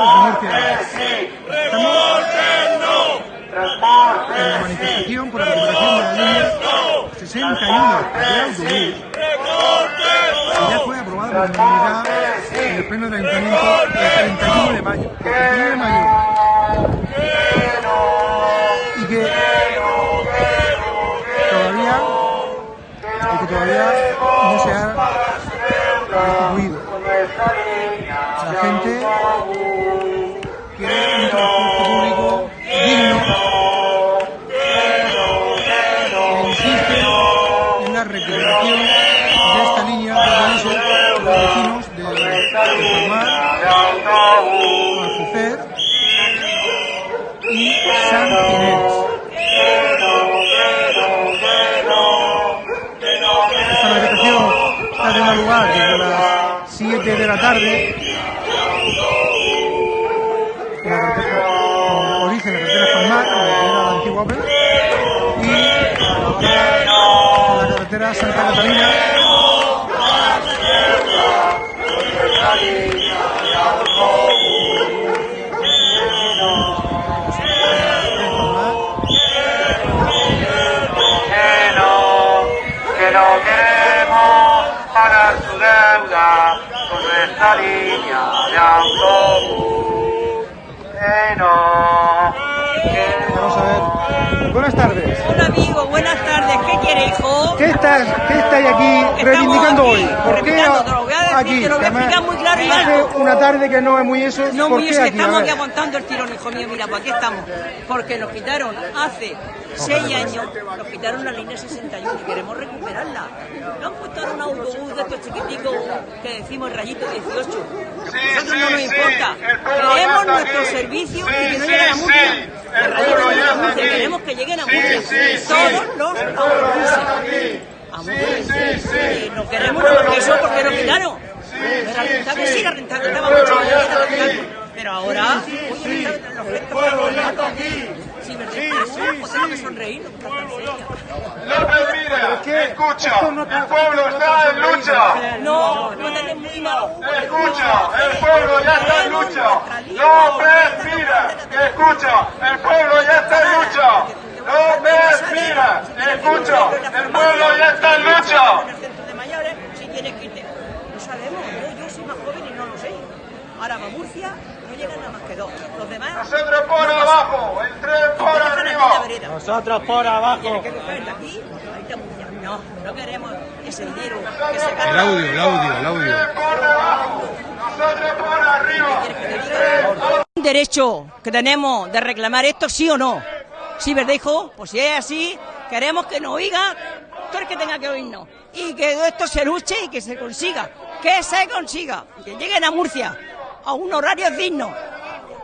Estamos en la manifestación por la recuperación de la línea 61 de autobús. Que ya fue aprobada por unanimidad en el pleno del ayuntamiento el 31 de mayo. El 31 de mayo. Y que todavía, y que todavía no se ha restituido. La gente de la tarde. La carretera, origen en la carretera la que era la antigua y la carretera Santa Catalina. su deuda línea de autobús. Que no, que Vamos a ver. Buenas tardes. Hola amigo, buenas tardes. ¿Qué quiere, hijo? ¿Qué estás, qué estáis aquí reivindicando aquí, hoy? ¿Por qué reivindicando, te lo voy a decir, aquí? te lo voy a Además, explicar muy claro y hace alto. una tarde que no es muy eso. No, ¿Por muy qué es que aquí? A estamos aquí aguantando el tirón, hijo mío. Mira, pues aquí estamos. Porque nos quitaron hace seis años, nos quitaron la línea 61 y queremos recuperarla. Nos han puesto ahora un autobús de estos chiquiticos que decimos rayito 18. Nosotros no nos importa. Queremos nuestro servicio y que no lleguen a Murcia. Los rayos no llegan a Murcia, queremos que lleguen a Murcia. Todos los autobuses. A Murcia. No queremos eso porque nos quitaron. Era rentable, sí era rentable, estaba mucho más era rentable. Pero ahora, oye, gestos para los gatos. Sí, ¿verdad? Pues tengo que sonreír, no. López, mira, escucha, el pueblo está en lucha. No, no tenemos muy mal. Escucha, el pueblo ya está en lucha. López, mira, escucha, el pueblo ya está en lucha. López, mira, escucha, el pueblo ya está en lucha. En el centro de mayores, si tienes que irte. No sabemos, yo, yo soy más joven y no lo sé. Va Murcia, no llegan nada más que dos. Los demás. Nosotros por abajo, el tren por arriba. Nosotros por abajo. Tienes que coger de aquí, ahí está Murcia. No, no queremos ese dinero que se El audio, el audio, el audio. Por abajo, nosotros por arriba. un derecho que tenemos de reclamar esto, sí o no. ¿Sí, verdad, hijo? Pues si es así, queremos que nos oiga todo el que tenga que oírnos. Y que esto se luche y que se consiga. Que se consiga. Que lleguen a Murcia a un horario digno.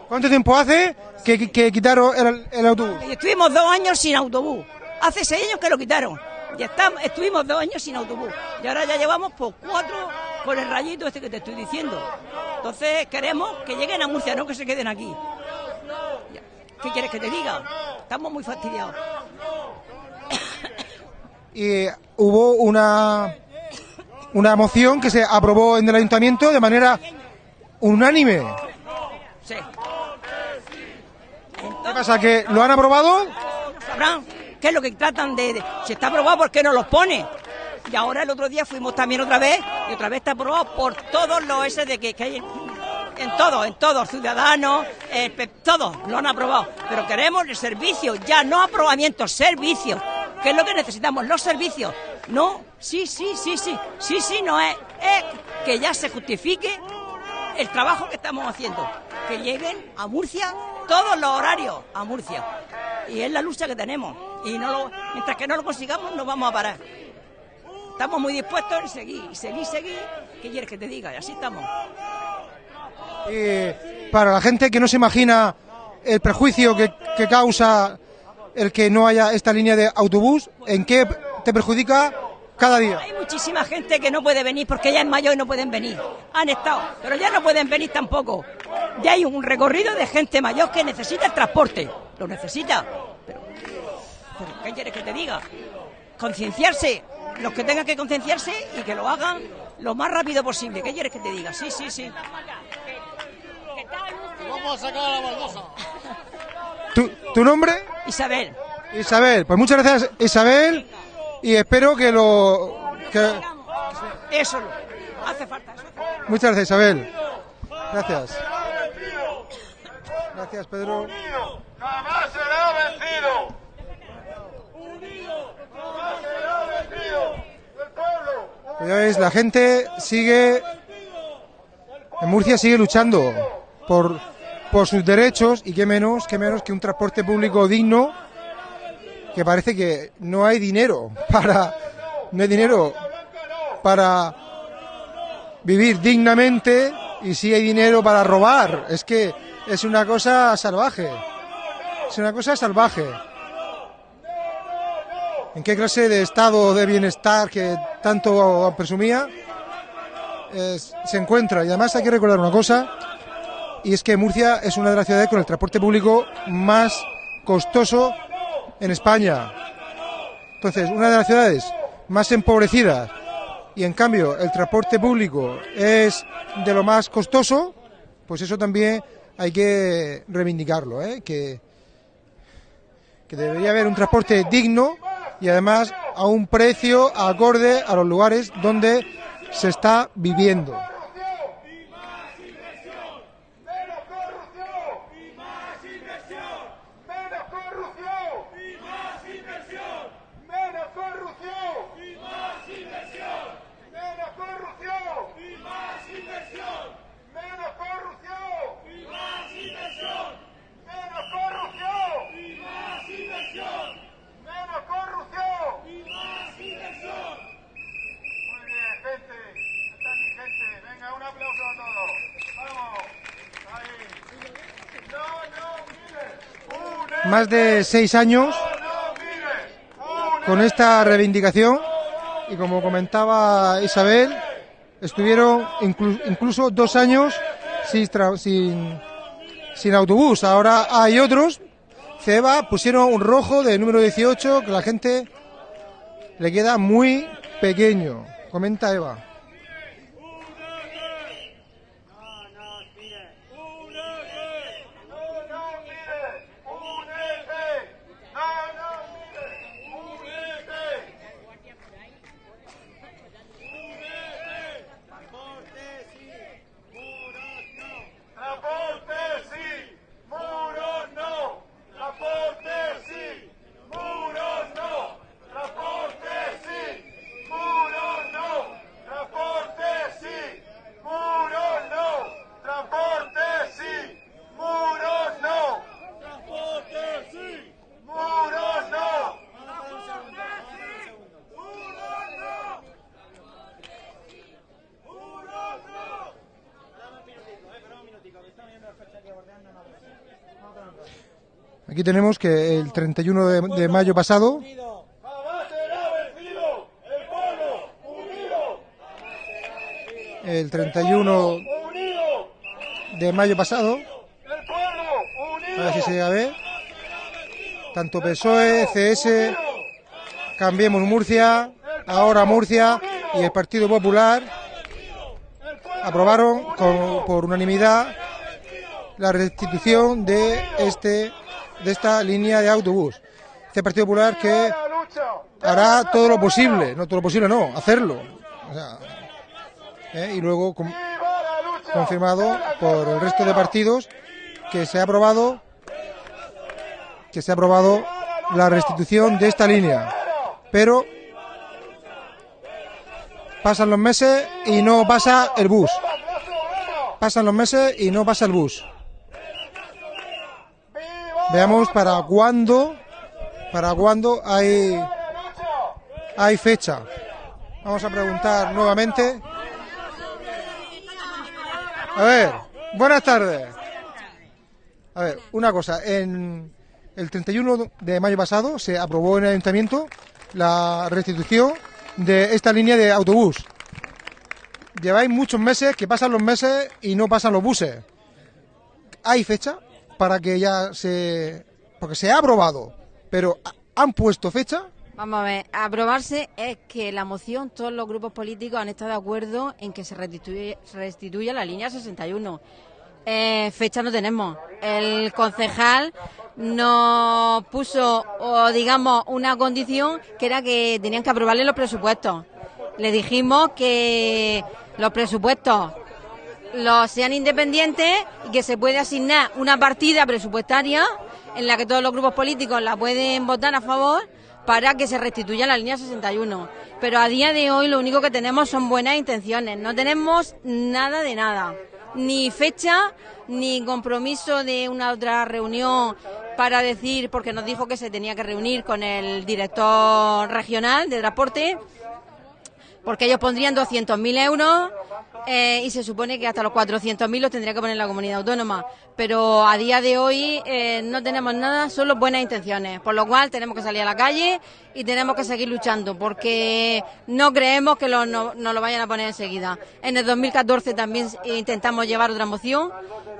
¿Cuánto tiempo hace que, que quitaron el, el autobús? Estuvimos dos años sin autobús. Hace seis años que lo quitaron. Ya estamos, estuvimos dos años sin autobús. Y ahora ya llevamos por cuatro con el rayito este que te estoy diciendo. Entonces queremos que lleguen a Murcia, no que se queden aquí. ¿Qué quieres que te diga? Estamos muy fastidiados. Y hubo una, una moción que se aprobó en el ayuntamiento de manera unánime. Sí. ¿Qué pasa? ¿Que lo han aprobado? Sabrán qué es lo que tratan de, de- Si está aprobado, ¿por qué no los pone? Y ahora el otro día fuimos también otra vez y otra vez está aprobado por todos los ese de que, que hay en, en todos, en todos, ciudadanos, eh, todos lo han aprobado. Pero queremos el servicio, ya no aprobamiento, servicios. ¿Qué es lo que necesitamos? Los servicios. No, sí, sí, sí, sí, sí, sí, no es. Es que ya se justifique el trabajo que estamos haciendo. Que lleguen a Murcia todos los horarios a Murcia. Y es la lucha que tenemos. Y no lo- mientras que no lo consigamos, no vamos a parar. Estamos muy dispuestos en seguir, seguir, seguir. ¿Qué quieres que te diga? Y así estamos. Y para la gente que no se imagina el prejuicio que causa el que no haya esta línea de autobús, ¿en qué te perjudica cada día? Hay muchísima gente que no puede venir porque ya es mayor y no pueden venir. Han estado, pero ya no pueden venir tampoco. Ya hay un recorrido de gente mayor que necesita el transporte. Lo necesita. Pero, pero ¿qué quieres que te diga? Concienciarse. Los que tengan que concienciarse y que lo hagan lo más rápido posible. ¿Qué quieres que te diga? Sí, sí, sí. Vamos a sacar la baldosa. ¿Tu, tu nombre? Isabel. Isabel. Pues muchas gracias, Isabel. Y espero que lo. que- Eso hace falta. Eso. Muchas gracias, Isabel. Gracias. Gracias, Pedro. Unido jamás será vencido. Unido jamás será vencido. El pueblo. Ya veis, la gente sigue. En Murcia sigue luchando por, por sus derechos y qué menos, qué menos que un transporte público digno. Que parece que no hay dinero para. No hay dinero para vivir dignamente y sí hay dinero para robar. Es que es una cosa salvaje. Es una cosa salvaje. ¿En qué clase de estado de bienestar que tanto presumía es- se encuentra? Y además hay que recordar una cosa, y es que Murcia es una de las ciudades con el transporte público más costoso en España. Entonces, una de las ciudades más empobrecidas y en cambio el transporte público es de lo más costoso, pues eso también hay que reivindicarlo, ¿eh? que, que debería haber un transporte digno y además a un precio acorde a los lugares donde se está viviendo. Menos corrupción y más inversión. Menos corrupción y más inversión. Menos corrupción y más inversión. Menos corrupción y más inversión. Menos corrupción y más inversión. Menos corrupción y más inversión. Menos corrupción y más inversión. Muy bien, gente. Esta es mi gente. Venga, un aplauso a todos. Vamos. Ahí. No, no, mires. Une, Más de seis años con esta reivindicación y como comentaba Isabel, estuvieron inclu- incluso dos años sin, sin, sin autobús. Ahora hay otros. Ceba pusieron un rojo de número 18 que la gente le queda muy pequeño. Comenta Eva. No, no mires. Únete. No, no mires. Únete. Transporte sí, muros no. Transporte sí, muros no. Transporte sí, muros no. Transporte sí, muros no. Transporte sí, muros no. Transporte sí, muros no. Aquí tenemos que el 31 de, mayo pasado el pueblo unido, el 31 unido, de mayo pasado, a ver si se llega a ver, tanto PSOE, CS, Cambiemos Murcia, ahora Murcia y el Partido Popular aprobaron por unanimidad la restitución de este de esta línea de autobús. Este Partido Popular que hará todo lo posible, no todo lo posible, no, hacerlo. ¿eh? y luego confirmado por el resto de partidos que se ha aprobado que se ha aprobado la restitución de esta línea. Pero pasan los meses y no pasa el bus. Pasan los meses y no pasa el bus. Veamos para cuándo para cuándo hay hay fecha. Vamos a preguntar nuevamente. A ver, buenas tardes. A ver, una cosa, en el 31 de mayo pasado se aprobó en el ayuntamiento la restitución de esta línea de autobús. Lleváis muchos meses que pasan los meses y no pasan los buses. ¿Hay fecha para que ya se... porque se ha aprobado, pero ¿han puesto fecha? Vamos a ver, aprobarse es que la moción, todos los grupos políticos han estado de acuerdo en que se restituya la línea 61. Eh, fecha no tenemos. El concejal nos puso, o digamos, una condición que era que tenían que aprobarle los presupuestos. Le dijimos que los presupuestos los sean independientes y que se puede asignar una partida presupuestaria en la que todos los grupos políticos la pueden votar a favor para que se restituya la línea 61. Pero a día de hoy lo único que tenemos son buenas intenciones, no tenemos nada de nada, ni fecha, ni compromiso de una otra reunión para decir, porque nos dijo que se tenía que reunir con el director regional de transporte, porque ellos pondrían 200.000 euros eh, y se supone que hasta los 400.000 los tendría que poner la comunidad autónoma. Pero a día de hoy eh, no tenemos nada, solo buenas intenciones. Por lo cual tenemos que salir a la calle y tenemos que seguir luchando porque no creemos que nos no, lo vayan a poner enseguida. En el 2014 también intentamos llevar otra moción.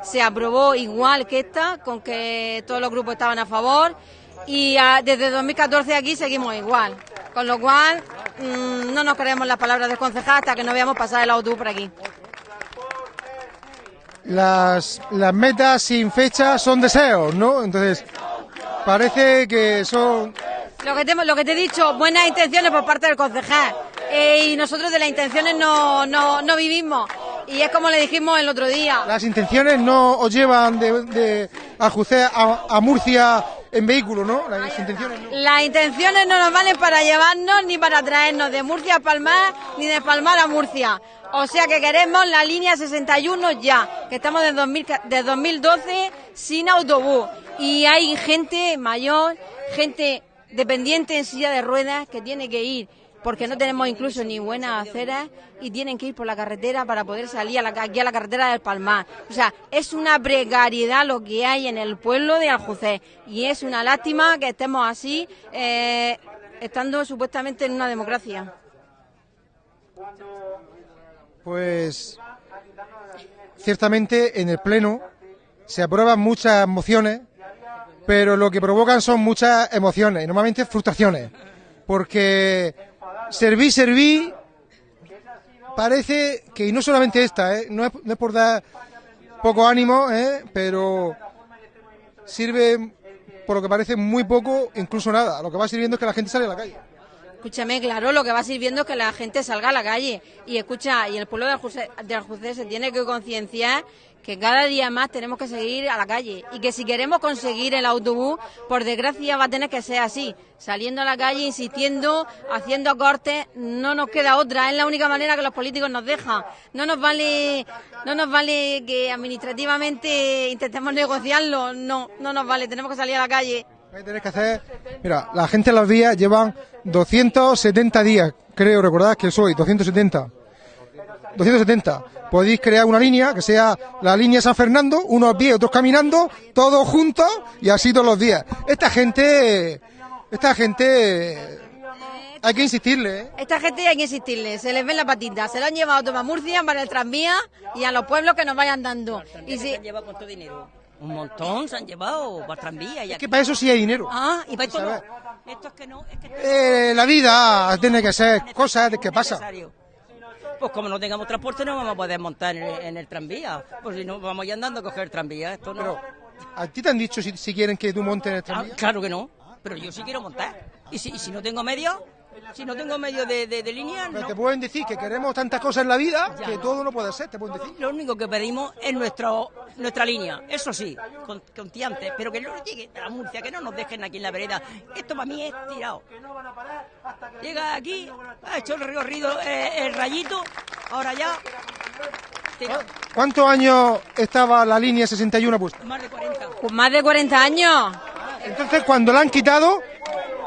Se aprobó igual que esta, con que todos los grupos estaban a favor. Y ah, desde 2014 aquí seguimos igual. Con lo cual, mm, no nos creemos las palabras del concejal hasta que no veamos pasar el autobús por aquí. Las, las metas sin fecha son deseos, ¿no? Entonces, parece que son... Lo que te, lo que te he dicho, buenas intenciones por parte del concejal. Eh, y nosotros de las intenciones no, no, no vivimos. Y es como le dijimos el otro día. Las intenciones no os llevan de, de a, a Murcia en vehículo, ¿no? Las intenciones no. Las intenciones no nos valen para llevarnos ni para traernos de Murcia a Palmar ni de Palmar a Murcia. O sea que queremos la línea 61 ya, que estamos desde, de 2012 sin autobús. Y hay gente mayor, gente dependiente en silla de ruedas que tiene que ir porque no tenemos incluso ni buenas aceras y tienen que ir por la carretera para poder salir a la, aquí a la carretera del Palmar. O sea, es una precariedad lo que hay en el pueblo de Aljucé y es una lástima que estemos así, eh, estando supuestamente en una democracia. Pues ciertamente en el Pleno se aprueban muchas mociones, pero lo que provocan son muchas emociones y normalmente frustraciones, porque serví, serví, parece que, y no solamente esta, ¿eh? no, es, por dar poco ánimo, ¿eh? pero sirve por lo que parece muy poco, incluso nada. Lo que va sirviendo es que la gente sale a la calle. Escúchame, claro, lo que va sirviendo es que la gente salga a la calle. Y escucha, y el pueblo de Aljusé, se tiene que concienciar que cada día más tenemos que seguir a la calle y que si queremos conseguir el autobús, por desgracia va a tener que ser así, saliendo a la calle, insistiendo, haciendo cortes, no nos queda otra, es la única manera que los políticos nos dejan. No nos vale, no nos vale que administrativamente intentemos negociarlo, no, no nos vale, tenemos que salir a la calle. Que hacer, mira, la gente en los días llevan 270 días, creo, recordad que soy, 270. 270 podéis crear una línea que sea la línea San Fernando, unos a pie, otros caminando, todos juntos y así todos los días. Esta gente, esta gente, hay que insistirle. ¿eh? Esta gente hay que insistirle, se les ven la patita, se lo han llevado a Murcia para el tranvía y a los pueblos que nos vayan dando. Y si... llevado cuánto dinero? Un montón se han llevado para tranvía. Y es que para eso sí hay dinero. Ah, y para esto no. Esto es que no. Es que... Eh, la vida tiene que ser cosas de que pasa pues como no tengamos transporte no vamos a poder montar en el, tranvía. Pues si no, vamos ya andando a coger el tranvía. Esto no. Pero, ¿a ti te han dicho si, quieren que tú montes en el tranvía? Ah, claro que no, pero yo sí quiero montar. Y si, y si no tengo medios, si no tengo medio de, de, línea, Pero te pueden decir que queremos tantas cosas en la vida que todo no puede ser, te pueden decir. Lo único que pedimos es nuestro, nuestra línea, eso sí, con, con tiantes, pero que no llegue a la Murcia, que no nos dejen aquí en la vereda. Esto para mí es tirado. Llega aquí, ha hecho el recorrido eh, el rayito, ahora ya. ¿Cuántos años estaba la línea 61 puesta? Más de 40. Pues más de 40 años. Entonces, cuando la han quitado,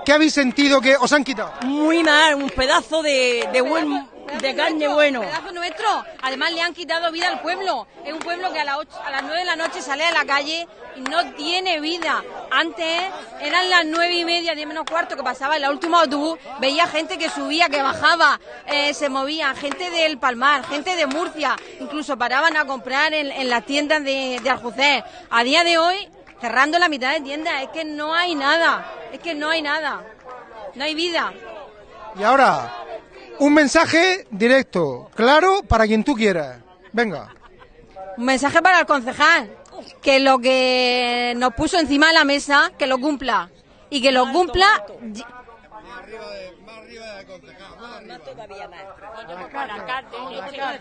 ¿Qué habéis sentido que os han quitado? Muy mal, un pedazo de, de buen de carne bueno. Un pedazo nuestro. Además le han quitado vida al pueblo. Es un pueblo que a, a las 9 de la noche sale a la calle y no tiene vida. Antes eran las nueve y media, diez menos cuarto que pasaba en la última autobús. Veía gente que subía, que bajaba, eh, se movía. Gente del Palmar, gente de Murcia. Incluso paraban a comprar en, las tiendas de, de. A día de hoy cerrando la mitad de tiendas. Es que no hay nada, es que no hay nada, no hay vida. Y ahora, un mensaje directo, claro, para quien tú quieras. Venga. Un mensaje para el concejal, que lo que nos puso encima de la mesa, que lo cumpla. Y que lo cumpla...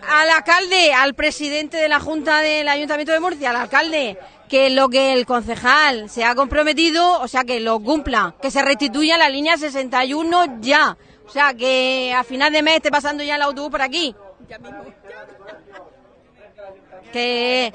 Al alcalde, al presidente de la Junta del Ayuntamiento de Murcia, al alcalde, que lo que el concejal se ha comprometido, o sea, que lo cumpla, que se restituya la línea 61 ya. O sea, que a final de mes esté pasando ya el autobús por aquí. Que...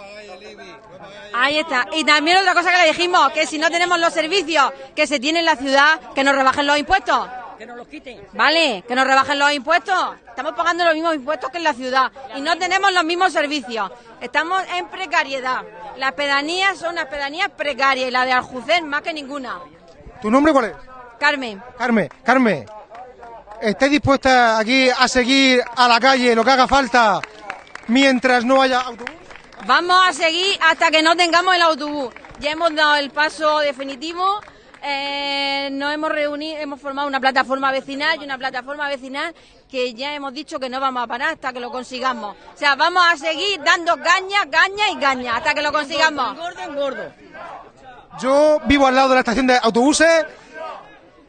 Ahí está. Y también otra cosa que le dijimos, que si no tenemos los servicios que se tienen en la ciudad, que nos rebajen los impuestos. Que nos los quiten. Vale, que nos rebajen los impuestos. Estamos pagando los mismos impuestos que en la ciudad y no tenemos los mismos servicios. Estamos en precariedad. Las pedanías son unas pedanías precarias y la de Aljucén más que ninguna. ¿Tu nombre cuál es? Carmen, Carmen, Carmen, ¿estáis dispuesta aquí a seguir a la calle lo que haga falta mientras no haya autobús? vamos a seguir hasta que no tengamos el autobús. Ya hemos dado el paso definitivo. Eh, nos hemos reunido, hemos formado una plataforma vecinal y una plataforma vecinal que ya hemos dicho que no vamos a parar hasta que lo consigamos. O sea, vamos a seguir dando caña, caña y caña hasta que lo consigamos. Gordo en gordo. Yo vivo al lado de la estación de autobuses,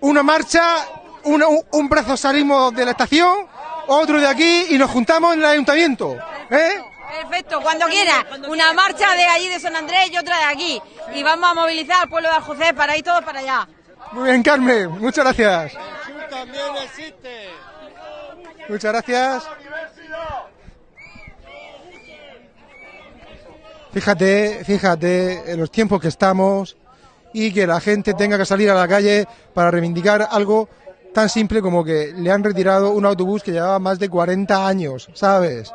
una marcha, una- un brazo salimos de la estación, otro de aquí y nos juntamos en el ayuntamiento. ¿eh? Perfecto, cuando quiera. Una marcha de allí de San Andrés y otra de aquí. Y vamos a movilizar al pueblo de Aljocé para ir todos para allá. Muy bien, Carmen, muchas gracias. también existe. Muchas gracias. Fíjate, fíjate en los tiempos que estamos y que la gente tenga que salir a la calle para reivindicar algo tan simple como que le han retirado un autobús que llevaba más de 40 años, ¿sabes?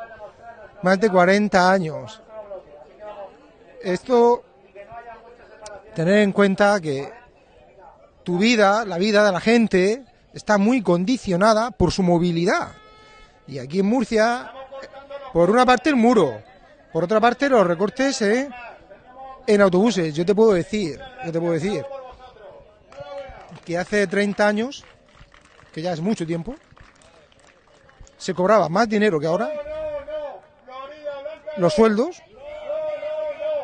Más de 40 años. Esto, tener en cuenta que tu vida, la vida de la gente, está muy condicionada por su movilidad. Y aquí en Murcia, por una parte el muro, por otra parte los recortes ¿eh? en autobuses. Yo te puedo decir, yo te puedo decir que hace 30 años, que ya es mucho tiempo, se cobraba más dinero que ahora. Los sueldos,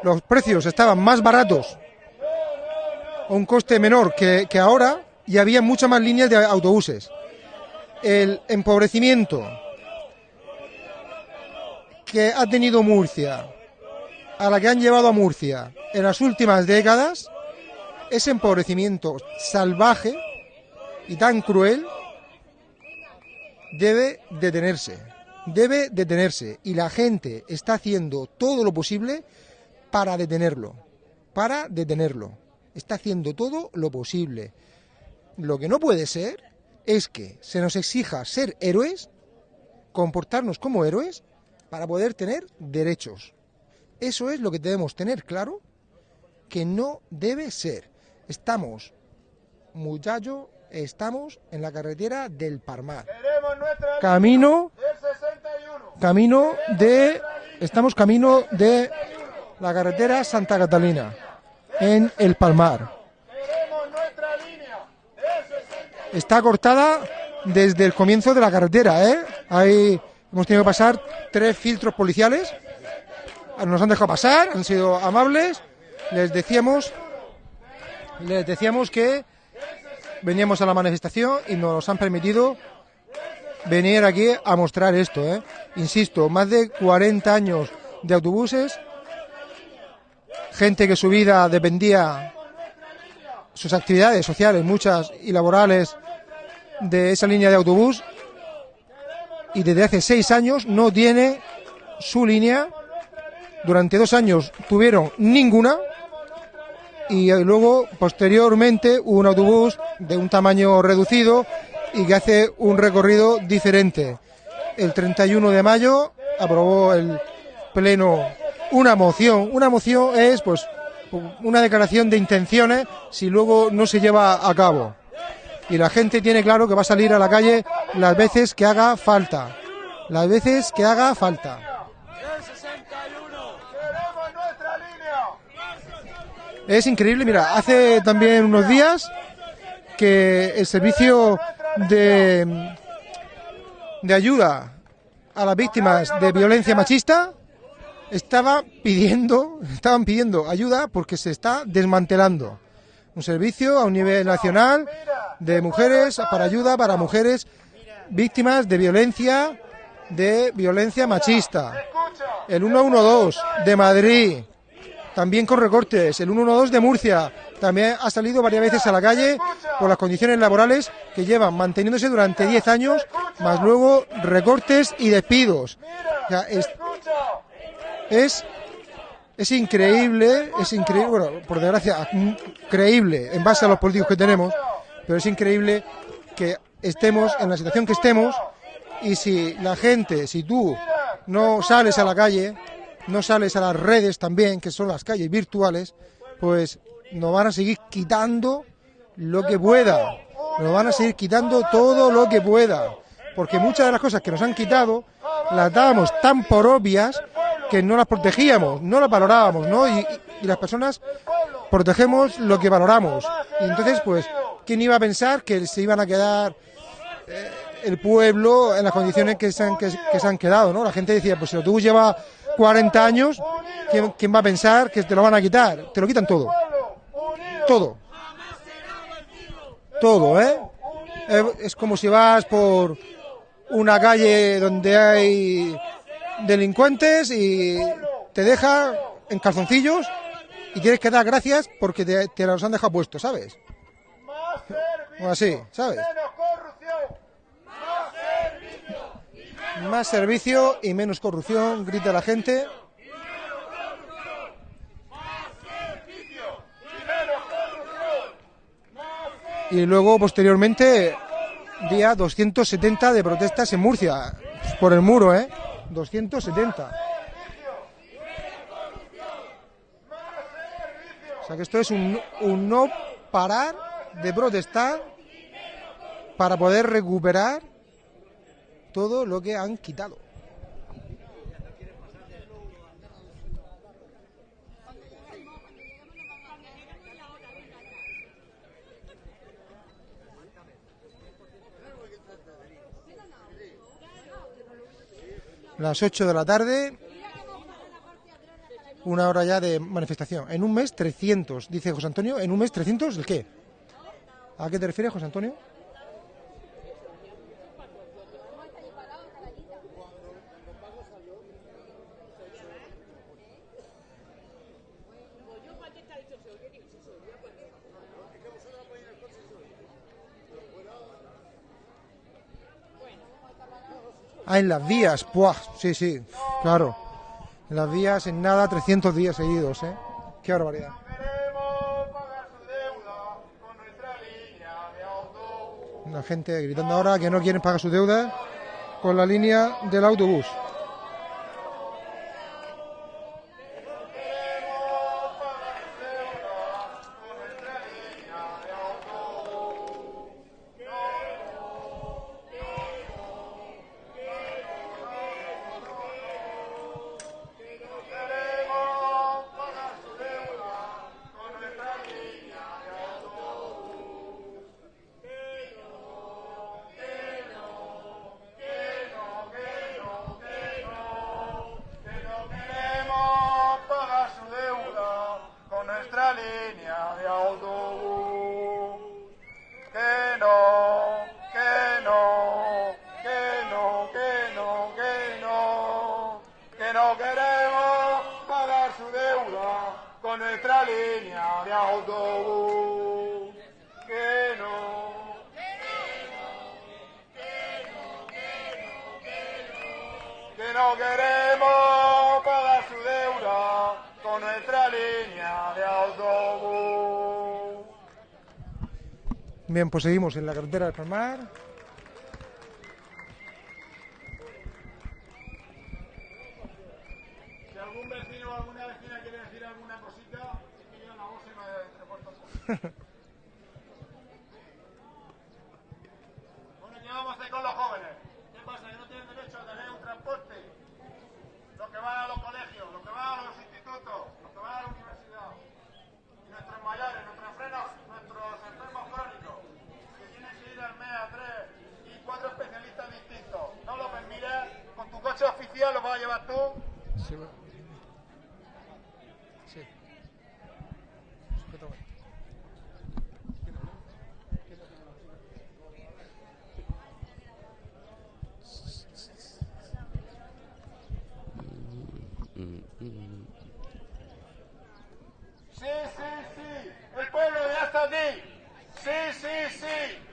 los precios estaban más baratos a un coste menor que, que ahora y había muchas más líneas de autobuses. El empobrecimiento que ha tenido Murcia, a la que han llevado a Murcia en las últimas décadas, ese empobrecimiento salvaje y tan cruel debe detenerse. Debe detenerse. Y la gente está haciendo todo lo posible para detenerlo. Para detenerlo. Está haciendo todo lo posible. Lo que no puede ser es que se nos exija ser héroes, comportarnos como héroes, para poder tener derechos. Eso es lo que debemos tener claro que no debe ser. Estamos, muchacho, estamos en la carretera del nuestra Camino, del 61. Camino de, estamos camino de la carretera Santa Catalina, en el Palmar. Queremos nuestra línea del 61. está cortada desde el comienzo de la carretera, ¿eh? Ahí hemos tenido que pasar tres filtros policiales. Nos han dejado pasar, han sido amables. Les decíamos, les decíamos que veníamos a la manifestación y nos han permitido venir aquí a mostrar esto, ¿eh? Insisto, más de 40 años de autobuses, gente que su vida dependía sus actividades sociales, muchas y laborales, de esa línea de autobús y desde hace seis años no tiene su línea. Durante dos años tuvieron ninguna y luego posteriormente un autobús de un tamaño reducido y que hace un recorrido diferente. El 31 de mayo aprobó el pleno una moción. Una moción es pues una declaración de intenciones si luego no se lleva a cabo. Y la gente tiene claro que va a salir a la calle las veces que haga falta. Las veces que haga falta. Es increíble, mira, hace también unos días que el servicio de, de ayuda a las víctimas de violencia machista estaba pidiendo, estaban pidiendo ayuda porque se está desmantelando un servicio a un nivel nacional de mujeres para ayuda para mujeres víctimas de violencia de violencia machista. El 112 de Madrid, también con recortes. El 112 de Murcia también ha salido varias veces a la calle por las condiciones laborales que llevan manteniéndose durante 10 años, más luego recortes y despidos. Es, es increíble, es increíble, bueno, por desgracia, creíble en base a los políticos que tenemos, pero es increíble que estemos en la situación que estemos y si la gente, si tú no sales a la calle, no sales a las redes también, que son las calles virtuales, pues nos van a seguir quitando lo que pueda, nos van a seguir quitando todo lo que pueda, porque muchas de las cosas que nos han quitado las dábamos tan por obvias que no las protegíamos, no las valorábamos, ¿no? Y, las personas protegemos lo que valoramos. Y entonces, pues, ¿quién iba a pensar que se iban a quedar eh, el pueblo en las condiciones que se han, que se han quedado, ¿no? La gente decía, pues si el autobús lleva 40 años, ¿quién, ¿quién va a pensar que te lo van a quitar? Te lo quitan todo. Todo. Todo, ¿eh? Es como si vas por una calle donde hay delincuentes y te deja en calzoncillos y tienes que dar gracias porque te, te los han dejado puestos, ¿sabes? O así, ¿sabes? Más servicio y menos corrupción, grita la gente. Y luego, posteriormente, día 270 de protestas en Murcia, por el muro, ¿eh? 270. O sea que esto es un, un no parar de protestar para poder recuperar todo lo que han quitado. Las 8 de la tarde, una hora ya de manifestación. En un mes 300, dice José Antonio. ¿En un mes 300 el qué? ¿A qué te refieres, José Antonio? Ah, en las vías, ¡puah! Sí, sí, claro. En las vías, en nada, 300 días seguidos, ¿eh? Qué barbaridad. La gente gritando ahora que no quieren pagar su deuda con la línea del autobús. Bien, pues seguimos en la carretera del Palmar. Sí, sí, sí. El pueblo ya está aquí. Sí, sí, sí.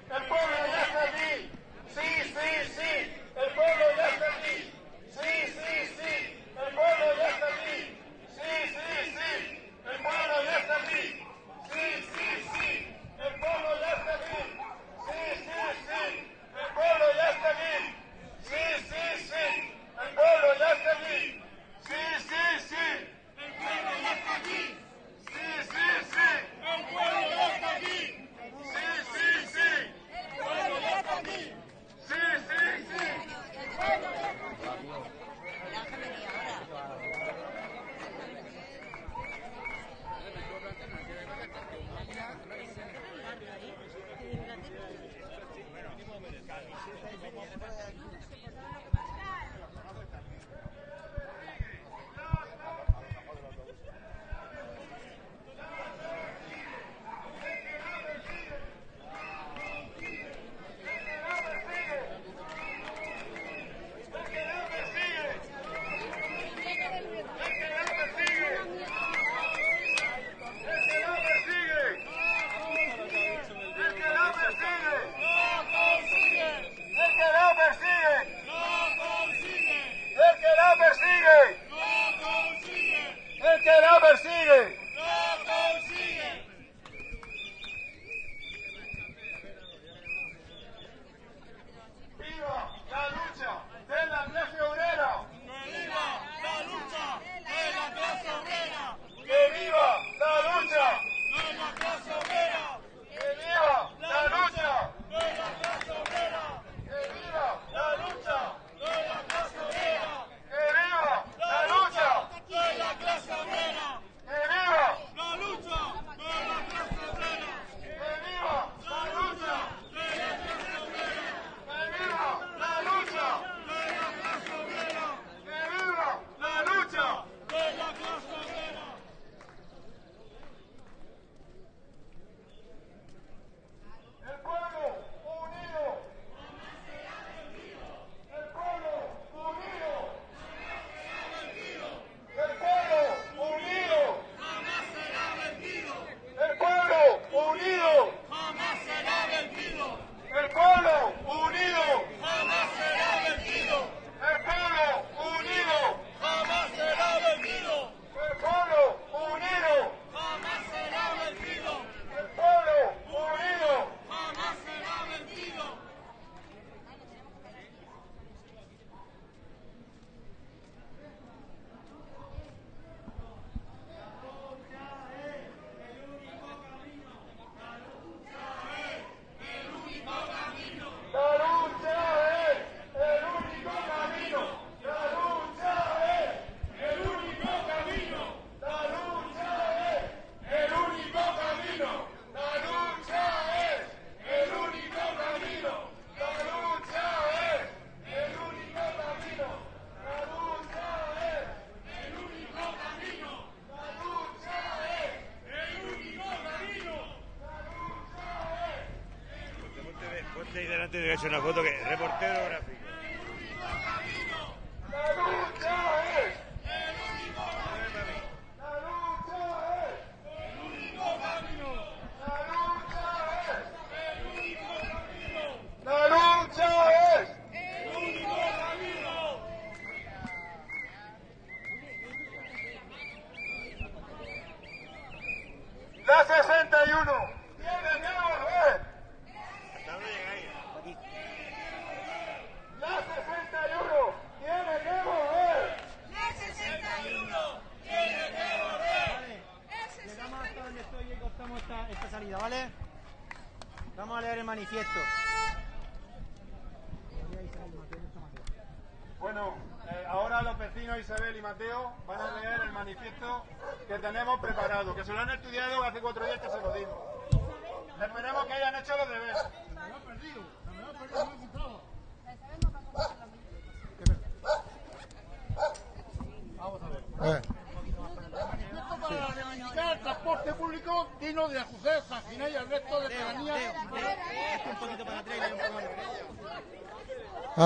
hecho una foto que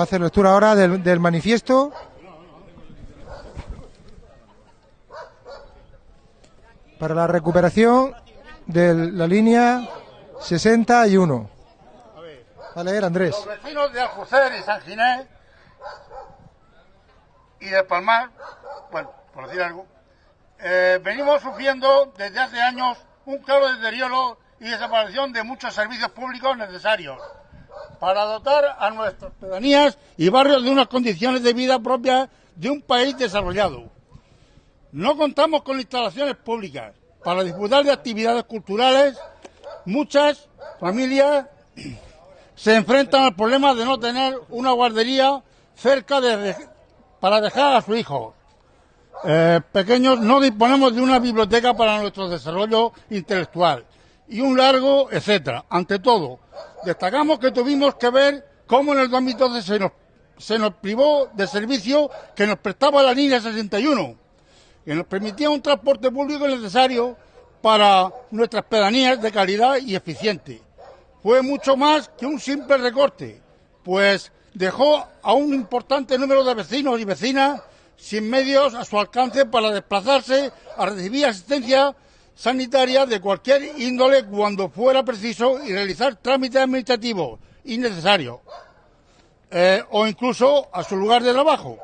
hacer lectura ahora del, manifiesto. Para la recuperación de la línea 61. Va a leer Andrés. Los vecinos de Aljucer y San Ginés y de Palmar, bueno, por decir algo, eh, venimos sufriendo desde hace años un claro deterioro y desaparición de muchos servicios públicos necesarios para dotar a nuestras pedanías y barrios de unas condiciones de vida propias de un país desarrollado. No contamos con instalaciones públicas para disfrutar de actividades culturales. Muchas familias se enfrentan al problema de no tener una guardería cerca de, para dejar a sus hijos. Eh, pequeños no disponemos de una biblioteca para nuestro desarrollo intelectual y un largo etcétera. Ante todo, destacamos que tuvimos que ver cómo en el 2012 se nos, se nos privó de servicio que nos prestaba la línea 61, que nos permitía un transporte público necesario para nuestras pedanías de calidad y eficiente. Fue mucho más que un simple recorte, pues dejó a un importante número de vecinos y vecinas sin medios a su alcance para desplazarse a recibir asistencia sanitaria de cualquier índole cuando fuera preciso y realizar trámites administrativos innecesarios eh, o incluso a su lugar de trabajo.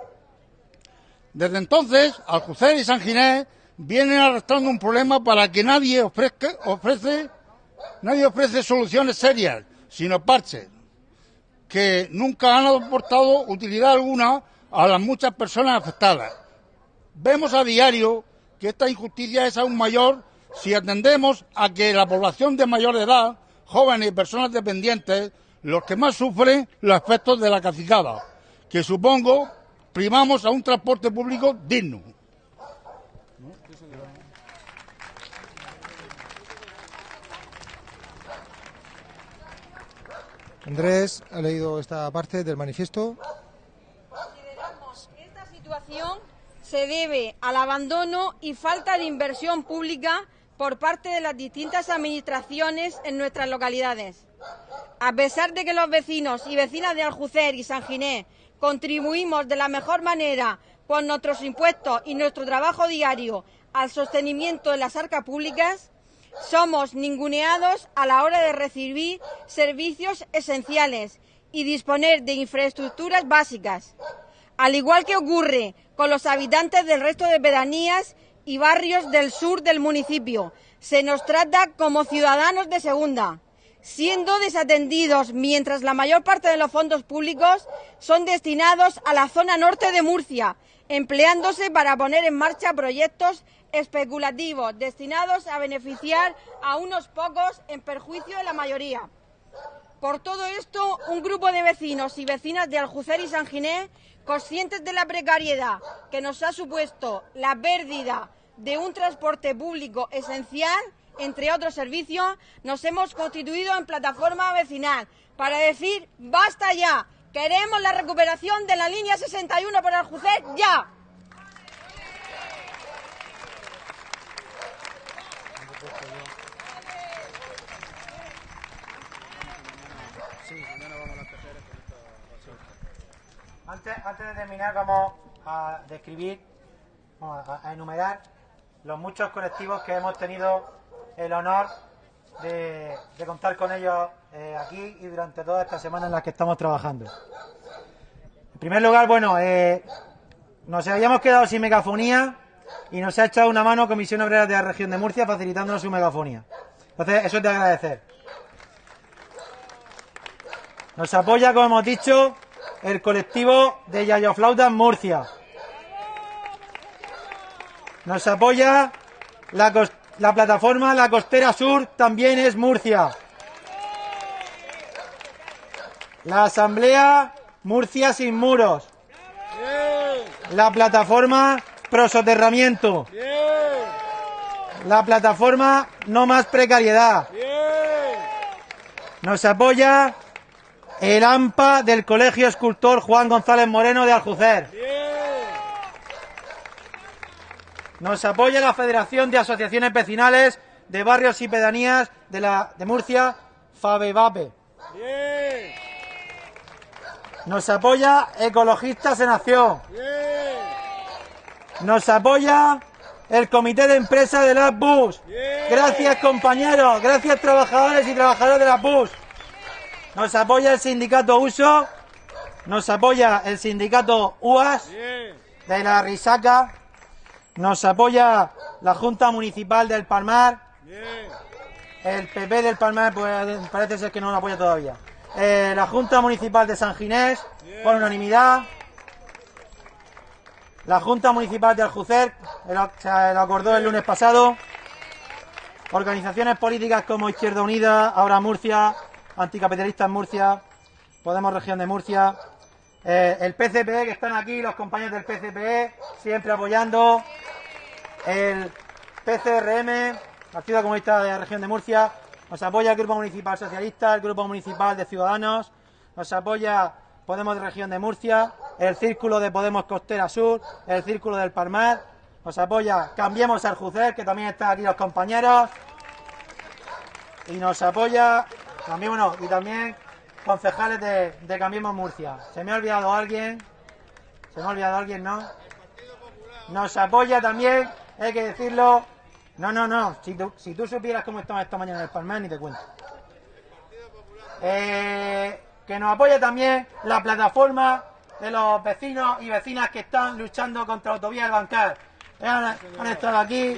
Desde entonces, Aljucer y San Ginés vienen arrastrando un problema para que nadie ofrezca, ofrece, nadie ofrece soluciones serias, sino parches, que nunca han aportado utilidad alguna a las muchas personas afectadas. Vemos a diario que esta injusticia es aún mayor si atendemos a que la población de mayor edad, jóvenes y personas dependientes, los que más sufren los efectos de la cacicada, que supongo primamos a un transporte público digno. Andrés ha leído esta parte del manifiesto. Consideramos que esta situación se debe al abandono y falta de inversión pública por parte de las distintas administraciones en nuestras localidades. A pesar de que los vecinos y vecinas de Aljucer y San Ginés contribuimos de la mejor manera con nuestros impuestos y nuestro trabajo diario al sostenimiento de las arcas públicas, somos ninguneados a la hora de recibir servicios esenciales y disponer de infraestructuras básicas. Al igual que ocurre con los habitantes del resto de pedanías y barrios del sur del municipio, se nos trata como ciudadanos de segunda, siendo desatendidos mientras la mayor parte de los fondos públicos son destinados a la zona norte de Murcia, empleándose para poner en marcha proyectos especulativos destinados a beneficiar a unos pocos en perjuicio de la mayoría. Por todo esto, un grupo de vecinos y vecinas de Aljucer y San Ginés, conscientes de la precariedad que nos ha supuesto la pérdida de un transporte público esencial, entre otros servicios, nos hemos constituido en plataforma vecinal para decir basta ya, queremos la recuperación de la línea 61 por Aljucer ya. Antes, de terminar, vamos a describir, a, enumerar los muchos colectivos que hemos tenido el honor de, de contar con ellos eh, aquí y durante toda esta semana en la que estamos trabajando. En primer lugar, bueno, eh, nos habíamos quedado sin megafonía y nos ha echado una mano Comisión Obrera de la Región de Murcia facilitándonos su megafonía. Entonces, eso es de agradecer. Nos apoya, como hemos dicho, el colectivo de Yayoflautas Murcia. Nos apoya la, la plataforma La Costera Sur, también es Murcia. La Asamblea Murcia Sin Muros. La plataforma Prosoterramiento. La plataforma No Más Precariedad. Nos apoya el AMPA del Colegio Escultor Juan González Moreno de Aljucer. Nos apoya la Federación de Asociaciones Vecinales de Barrios y Pedanías de, la, de Murcia, Fabevape. Nos apoya Ecologistas en Acción. Nos apoya el Comité de Empresa de las BUS. Gracias compañeros, gracias trabajadores y trabajadoras de las BUS. Nos apoya el sindicato USO, nos apoya el sindicato UAS de la Risaca, nos apoya la Junta Municipal del Palmar, el PP del Palmar pues, parece ser que no lo apoya todavía, Eh, la Junta Municipal de San Ginés, por unanimidad, la Junta Municipal de Aljucer, se lo acordó el lunes pasado, organizaciones políticas como Izquierda Unida, Ahora Murcia, Anticapitalistas Murcia, Podemos Región de Murcia, eh, el PCPE, que están aquí, los compañeros del PCPE, siempre apoyando, el PCRM, Partido Comunista de la Región de Murcia, nos apoya el Grupo Municipal Socialista, el Grupo Municipal de Ciudadanos, nos apoya Podemos de Región de Murcia, el Círculo de Podemos Costera Sur, el Círculo del Palmar, nos apoya Cambiemos al Jucer, que también están aquí los compañeros, y nos apoya también, y también concejales de, de Cambiemos Murcia. ¿Se me ha olvidado alguien? ¿Se me ha olvidado alguien, no? Nos apoya también, hay que decirlo. No, no, no. Si tú, si tú supieras cómo estamos esta mañana en el Palmar, ni te cuento. Eh, que nos apoya también la plataforma de los vecinos y vecinas que están luchando contra la autovía del Bancar. Eh, Han, han estado aquí,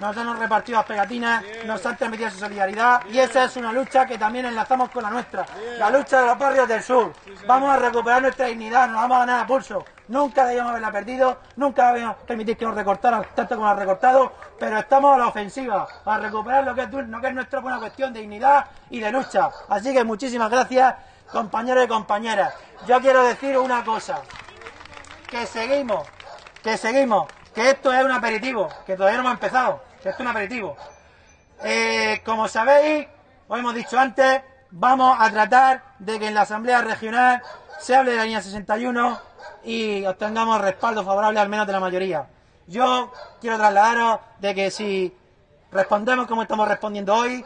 nos han repartido las pegatinas, nos han transmitido su solidaridad y esa es una lucha que también enlazamos con la nuestra, la lucha de los barrios del sur. Vamos a recuperar nuestra dignidad, nos vamos a ganar a pulso. Nunca debíamos haberla perdido, nunca debíamos permitir que nos recortaran tanto como nos han recortado, pero estamos a la ofensiva, a recuperar lo que es, lo que es nuestra buena cuestión de dignidad y de lucha. Así que muchísimas gracias, compañeros y compañeras. Yo quiero decir una cosa, que seguimos, que seguimos, que esto es un aperitivo, que todavía no hemos empezado, que esto es un aperitivo. Eh, como sabéis, os hemos dicho antes, vamos a tratar de que en la Asamblea Regional se hable de la línea 61 y obtengamos respaldo favorable al menos de la mayoría. Yo quiero trasladaros de que si respondemos como estamos respondiendo hoy,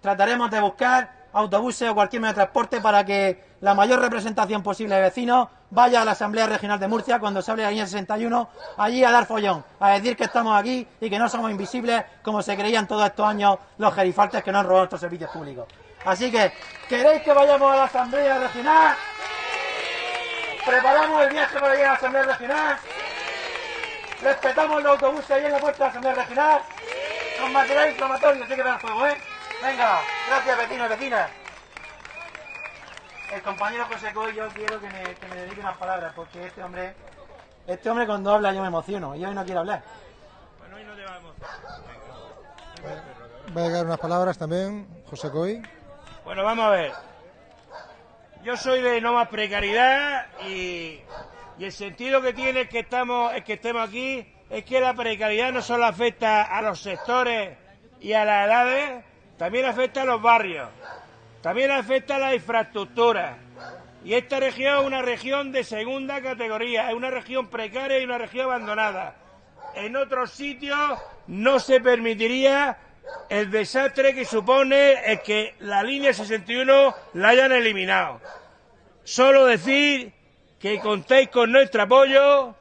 trataremos de buscar autobuses o cualquier medio de transporte para que la mayor representación posible de vecinos vaya a la Asamblea Regional de Murcia cuando se hable de línea 61, allí a dar follón, a decir que estamos aquí y que no somos invisibles como se creían todos estos años los gerifaltes que nos han robado nuestros servicios públicos. Así que, ¿queréis que vayamos a la Asamblea Regional? ¿Preparamos el viaje para ir a la Asamblea Regional? ¿Respetamos los autobuses ahí en la puerta de la Asamblea Regional? Con material inflamatorio, así que dar fuego, ¿eh? Venga, gracias vecinos y vecinas. El compañero José Coy, yo quiero que me, que me dedique unas palabras, porque este hombre, este hombre cuando habla yo me emociono, y hoy no quiero hablar. Bueno, hoy no te vamos. Va a llegar unas palabras también, José Coy. Bueno, vamos a ver. Yo soy de no más precariedad y, y el sentido que tiene que estamos, es que estemos aquí es que la precariedad no solo afecta a los sectores y a las edades, también afecta a los barrios, también afecta a la infraestructura. Y esta región es una región de segunda categoría, es una región precaria y una región abandonada. En otros sitios no se permitiría el desastre que supone el que la línea 61 la hayan eliminado. Solo decir que contéis con nuestro apoyo,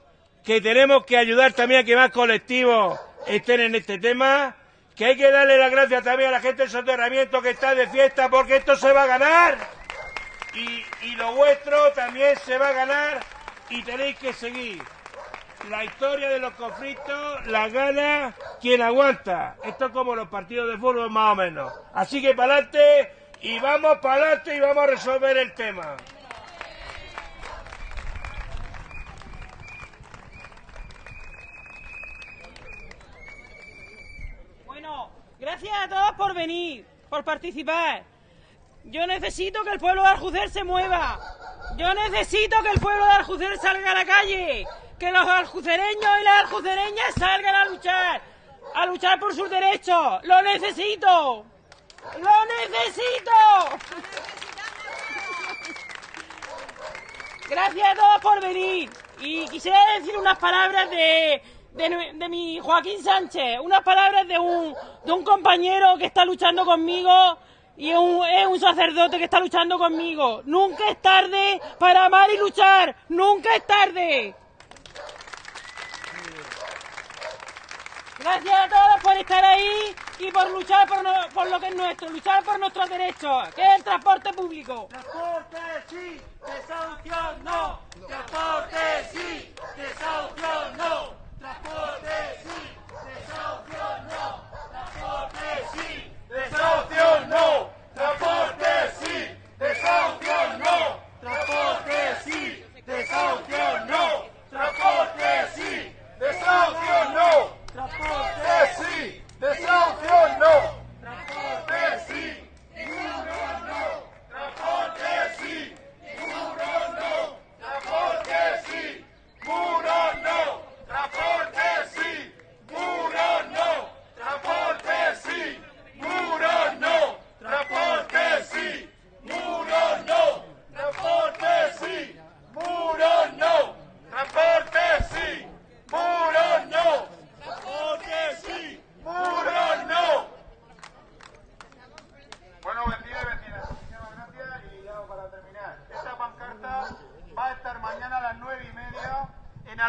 que tenemos que ayudar también a que más colectivos estén en este tema, que hay que darle las gracias también a la gente del soterramiento que está de fiesta porque esto se va a ganar y, y lo vuestro también se va a ganar y tenéis que seguir. La historia de los conflictos la gana quien aguanta. Esto es como los partidos de fútbol más o menos. Así que para adelante y vamos para adelante y vamos a resolver el tema. Bueno, gracias a todos por venir, por participar. Yo necesito que el pueblo de Aljucer se mueva. Yo necesito que el pueblo de Aljucer salga a la calle. Que los aljucereños y las aljucereñas salgan a luchar. A luchar por sus derechos. Lo necesito. Lo necesito. Gracias a todos por venir. Y quisiera decir unas palabras de, de, de mi Joaquín Sánchez, unas palabras de un, de un compañero que está luchando conmigo y es un, es un sacerdote que está luchando conmigo. Nunca es tarde para amar y luchar, nunca es tarde. Gracias a todos por estar ahí y por luchar por, no- por lo que es nuestro, luchar por nuestros derechos, que es el transporte público. Transporte sí, desahucio no. Transporte sí, desahucio no. Transporte sí, no. Transporte sí, no, transporte sí, desahucio no, transporte sí, desahucio no, transporte sí, desahucio no, transporte sí, desahucio no, transporte sí, muro no, transporte sí, muro no, transporte sí, muro no, transporte sí, muro no, transporte sí. Muro no, transporte sí, muro no, transporte sí, muro no, transporte sí, muro no, transporte sí, muro no. Bueno, vecinos y vecinas, muchísimas gracias y ya para terminar. Esta pancarta va a estar mañana a las nueve y media en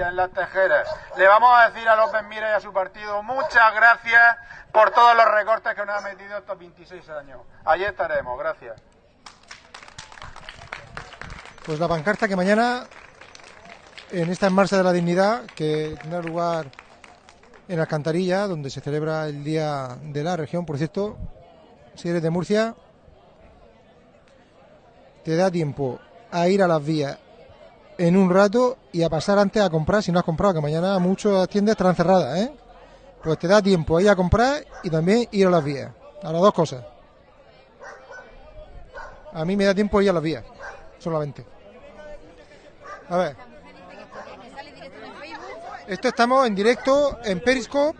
En Las Tejeras. Le vamos a decir a López Mira y a su partido muchas gracias por todos los recortes que nos ha metido estos 26 años. Allí estaremos, gracias. Pues la pancarta que mañana, en esta Marcha de la Dignidad, que tendrá lugar en Alcantarilla, donde se celebra el Día de la Región, por cierto, si eres de Murcia, te da tiempo a ir a las vías en un rato y a pasar antes a comprar si no has comprado, que mañana muchas tiendas estarán cerradas, ¿eh? Pues te da tiempo a ir a comprar y también ir a las vías, a las dos cosas. A mí me da tiempo ir a las vías, solamente. A ver. Esto estamos en directo en Periscope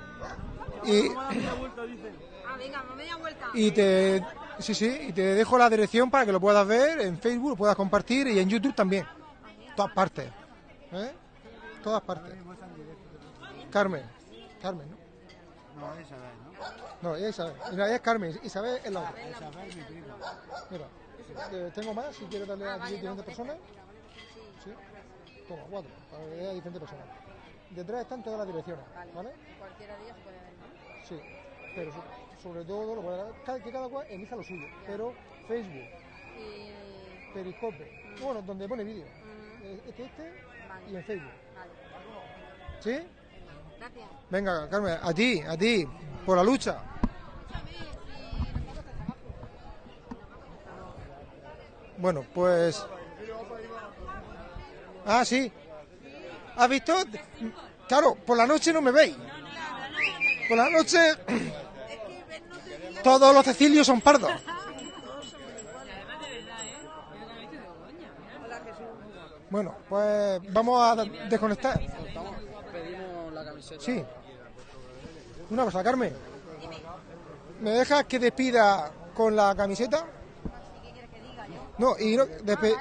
y, y te sí sí y te dejo la dirección para que lo puedas ver en Facebook, lo puedas compartir y en YouTube también. Todas partes. ¿eh? Todas partes. Carmen. Carmen, ¿no? No, Isabel, ¿no? No, Isabel. Es Carmen. Isabel es la otra. Isabel, mi prima. Mira, eh, tengo más si quieres darle a diferentes personas. Sí. Toma, cuatro, para que vea a diferentes personas. Detrás están todas las direcciones, ¿vale? Cualquiera de ellas puede ver, ¿no? Sí, pero so- sobre todo lo puede dar- cada- que cada cual elija lo suyo. Pero Facebook, Y... Periscope, bueno, donde pone vídeo. Eh, Este, este y en Facebook. ¿Sí? Gracias. Venga, Carmen, a ti, a ti, por la lucha. Bueno, pues. Ah, sí. ¿Has visto? Claro, por la noche no me veis. Por la noche. Todos los Cecilios son pardos. Bueno, pues vamos a desconectar. Pedimos la camiseta. Sí. Una cosa, Carmen. ¿Me dejas que despida con la camiseta? No, y no, despe-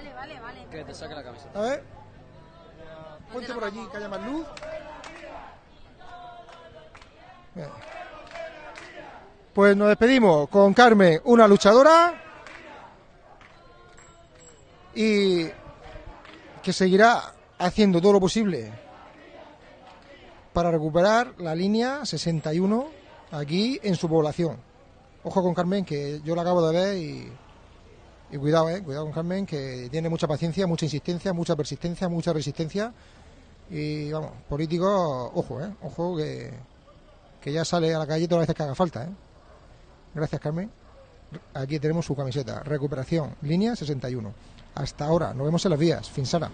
Que te saque la camiseta. A ver. Ponte por allí, que haya más luz. Bien. Pues nos despedimos con Carmen, una luchadora. Y que seguirá haciendo todo lo posible para recuperar la línea 61 aquí en su población. Ojo con Carmen, que yo la acabo de ver y, cuidado, eh, cuidado con Carmen, que tiene mucha paciencia, mucha insistencia, mucha persistencia, mucha resistencia. Y vamos, políticos, ojo, eh, ojo que, que ya sale a la calle todas las veces que haga falta. Eh. Gracias, Carmen. Aquí tenemos su camiseta. Recuperación, línea 61. Hasta ahora, nos vemos en las vías. Finsara.